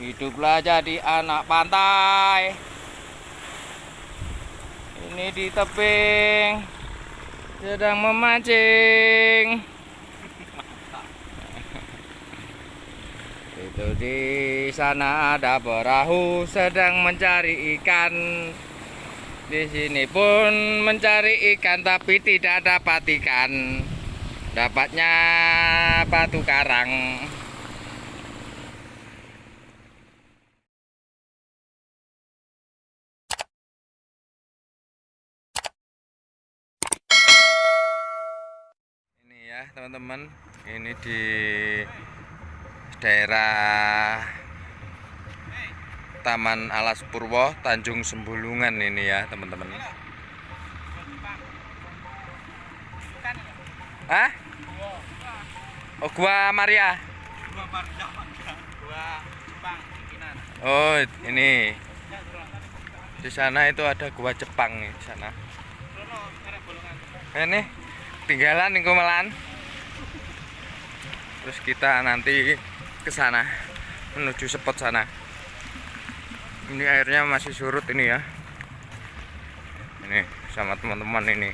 Hiduplah jadi anak pantai. Ini di tebing sedang memancing. Itu di sana ada perahu sedang mencari ikan. Di sini pun mencari ikan tapi tidak dapat ikan. Dapatnya batu karang. Ini ya teman-teman, ini di daerah Taman Alas Purwo, Tanjung Sembulungan ini ya teman-teman. Hah? Oh, gua Maria. Oh, ini. Di sana itu ada gua Jepang di sana. Ini tinggalan nih melan. Terus kita nanti ke sana menuju spot sana. Ini airnya masih surut ini ya. Ini sama teman-teman ini.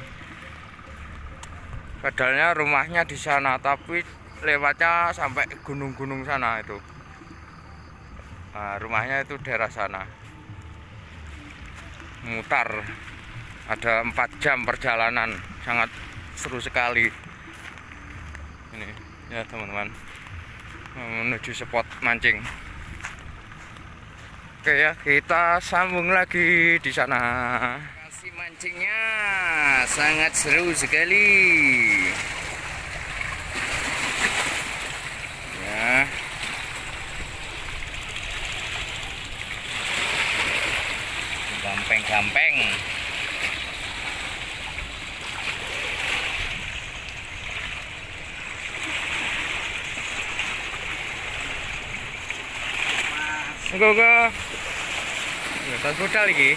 Padahal rumahnya di sana, tapi lewatnya sampai gunung-gunung sana itu. Nah, rumahnya itu daerah sana. Mutar. Ada empat jam perjalanan, sangat seru sekali. Ini ya teman-teman menuju spot mancing. Oke ya, kita sambung lagi di sana. Kasih mancingnya sangat seru sekali. Ya. Gampeng-gampeng. Go go. Ya, budal lagi.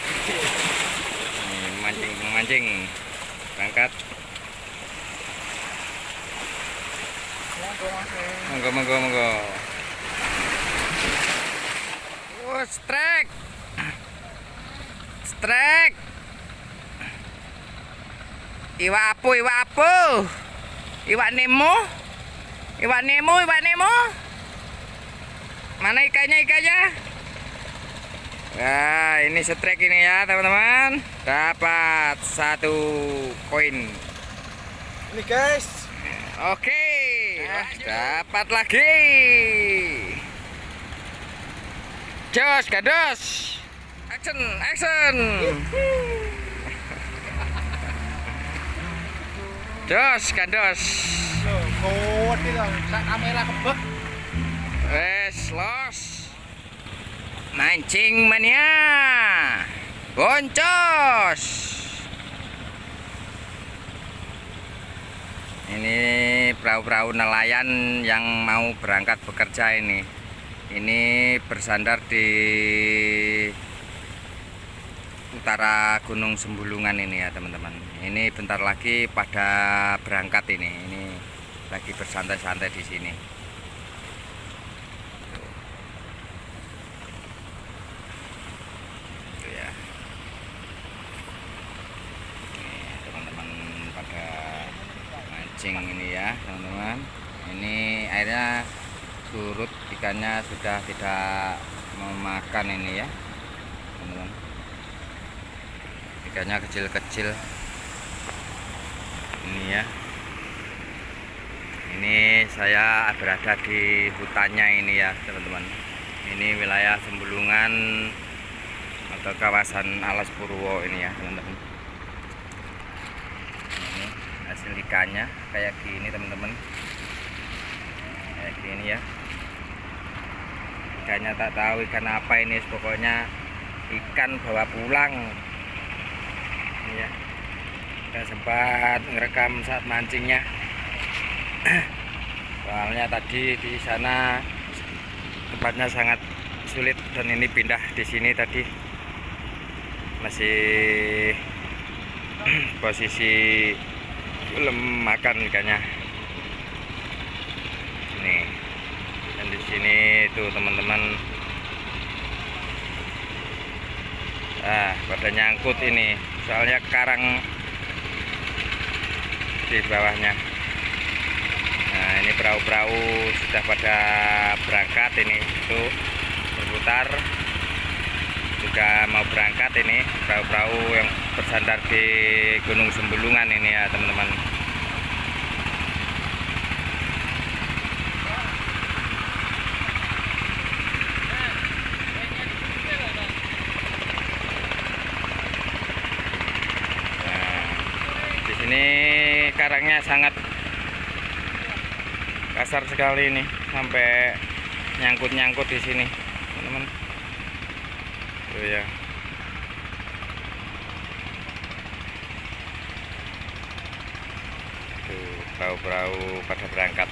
Mancing mancing. Berangkat. Monggo monggo monggo. Oh, strike. Strike. Iwak apa? Iwak apa? Iwak Nemo? Iwak Nemo, iwak Nemo? Mana ikannya ikannya? Nah, ini setrek ini ya, teman-teman. Dapat satu koin. Ini guys, Oke, dapat lagi. Jos, gados. Action, action. Jos, gados. loh, kamera kebek. Wes, los. Mancing mania. Boncos. Ini perahu-perahu nelayan yang mau berangkat bekerja ini. Ini bersandar di utara Gunung Sembulungan ini ya teman-teman. Ini bentar lagi pada berangkat ini. Ini lagi bersantai-santai di sini. Itu ya. Nih, teman-teman pada mancing ini ya teman-teman. Ini airnya surut ikannya sudah tidak memakan ini ya teman-teman. Ikannya kecil-kecil. Ini ya. Ini saya berada di hutannya ini ya teman-teman. Ini wilayah Sembulungan atau kawasan Alas Purwo ini ya teman-teman hasil ikannya kayak gini teman-teman. Kayak gini ya. Ikannya tak tahu ikan apa ini pokoknya ikan bawa pulang. Ini ya. Kita sempat ngerekam saat mancingnya. Soalnya tadi di sana tempatnya sangat sulit dan ini pindah di sini tadi. Masih posisi belum makan ikannya. Nih dan di sini itu teman-teman. Ah pada nyangkut ini. Soalnya karang di bawahnya. Nah ini perahu-perahu sudah pada berangkat ini itu berputar. Juga mau berangkat ini perahu-perahu yang bersandar di Gunung Sembulungan ini ya, teman-teman. Nah, di sini karangnya sangat kasar sekali ini sampai nyangkut-nyangkut di sini, teman-teman. Tuh ya. Tuh, perahu-perahu pada berangkat.